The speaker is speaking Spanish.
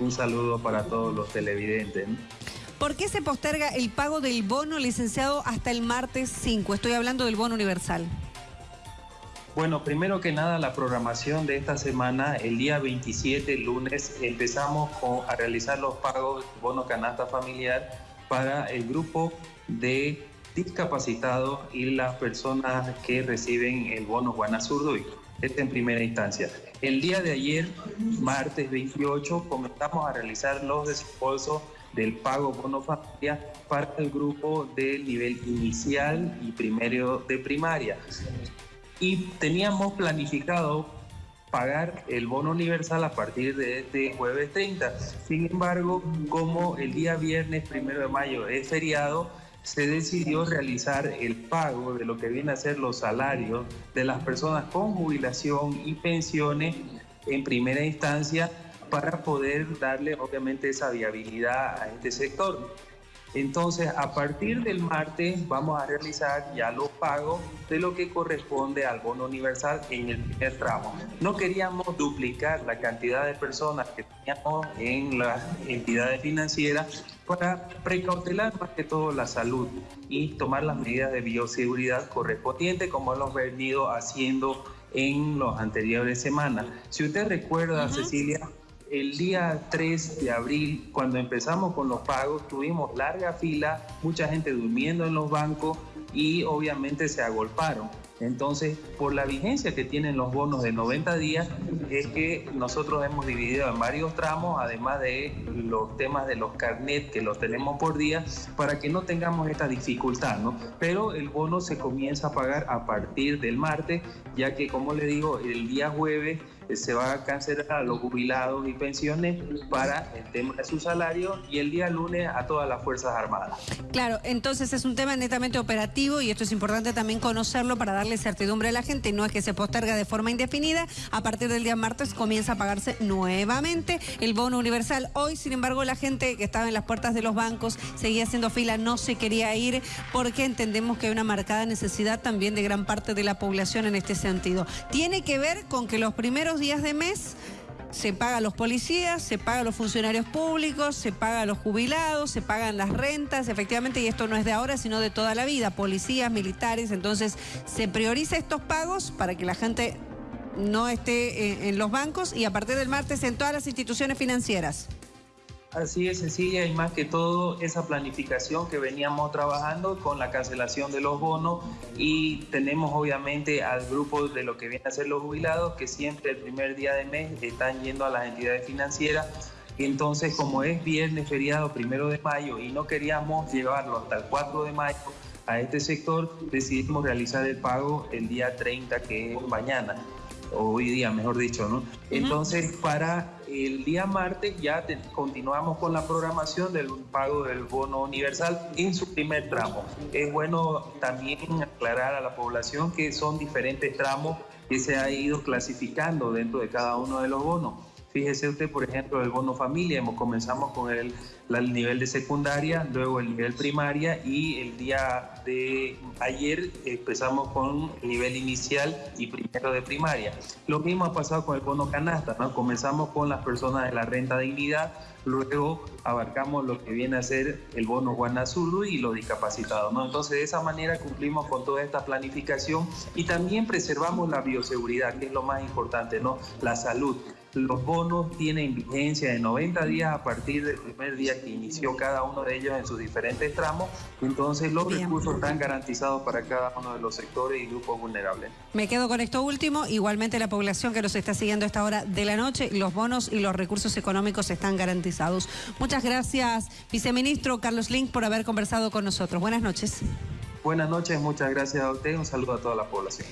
Un saludo para todos los televidentes. ¿Por qué se posterga el pago del bono licenciado hasta el martes 5? Estoy hablando del bono universal. Bueno, primero que nada, la programación de esta semana, el día 27, lunes, empezamos a realizar los pagos del bono canasta familiar para el grupo de discapacitados y las personas que reciben el bono Juana Este en primera instancia. El día de ayer, martes 28, comenzamos a realizar los desembolsos del pago bono familia para el grupo del nivel inicial y primero de primaria y teníamos planificado pagar el bono universal a partir de este jueves 30. Sin embargo, como el día viernes primero de mayo es feriado, se decidió realizar el pago de lo que viene a ser los salarios de las personas con jubilación y pensiones en primera instancia para poder darle obviamente esa viabilidad a este sector. Entonces, a partir del martes vamos a realizar ya los pagos de lo que corresponde al bono universal en el primer tramo. No queríamos duplicar la cantidad de personas que teníamos en las entidades financieras para precautelar más que todo la salud y tomar las medidas de bioseguridad correspondientes como hemos venido haciendo en las anteriores semanas. Si usted recuerda, Cecilia, el día 3 de abril, cuando empezamos con los pagos, tuvimos larga fila, mucha gente durmiendo en los bancos y obviamente se agolparon. Entonces, por la vigencia que tienen los bonos de 90 días, es que nosotros hemos dividido en varios tramos, además de los temas de los carnet que los tenemos por día, para que no tengamos esta dificultad, ¿no? Pero el bono se comienza a pagar a partir del martes, ya que, como le digo, el día jueves se va a cancelar a los jubilados y pensiones para el tema de su salario y el día lunes a todas las Fuerzas Armadas. Claro, entonces es un tema netamente operativo y esto es importante también conocerlo para darle certidumbre a la gente. No es que se posterga de forma indefinida, a partir del día martes comienza a pagarse nuevamente el bono universal. Hoy, sin embargo, la gente que estaba en las puertas de los bancos seguía haciendo fila, no se quería ir porque entendemos que hay una marcada necesidad también de gran parte de la población en este sentido. Tiene que ver con que los primeros días de mes se paga a los policías, se paga a los funcionarios públicos, se paga a los jubilados, se pagan las rentas, efectivamente, y esto no es de ahora, sino de toda la vida, policías, militares, entonces se prioriza estos pagos para que la gente no esté en los bancos y a partir del martes en todas las instituciones financieras. Así es, Cecilia, y más que todo esa planificación que veníamos trabajando con la cancelación de los bonos y tenemos obviamente al grupo de lo que viene a ser los jubilados que siempre el primer día de mes están yendo a las entidades financieras. Entonces, como es viernes feriado primero de mayo y no queríamos llevarlo hasta el 4 de mayo a este sector, decidimos realizar el pago el día 30, que es mañana hoy día, mejor dicho, ¿no? Entonces, para el día martes ya continuamos con la programación del pago del bono universal en su primer tramo. Es bueno también aclarar a la población que son diferentes tramos que se ha ido clasificando dentro de cada uno de los bonos. Fíjese usted, por ejemplo, el bono familia, comenzamos con el, el, nivel de secundaria, luego el nivel primaria y el día de ayer empezamos con el nivel inicial y primero de primaria. Lo mismo ha pasado con el bono canasta, ¿no? Comenzamos con las personas de la renta dignidad, luego abarcamos lo que viene a ser el bono Guanazulu y los discapacitados, ¿no? Entonces, de esa manera cumplimos con toda esta planificación y también preservamos la bioseguridad, que es lo más importante, ¿no? La salud. Los bonos tienen vigencia de 90 días a partir del primer día que inició cada uno de ellos en sus diferentes tramos. Entonces los recursos están garantizados para cada uno de los sectores y grupos vulnerables. Me quedo con esto último. Igualmente la población que nos está siguiendo a esta hora de la noche, los bonos y los recursos económicos están garantizados. Muchas gracias, viceministro Carlos Link, por haber conversado con nosotros. Buenas noches. Buenas noches, muchas gracias a usted. Un saludo a toda la población.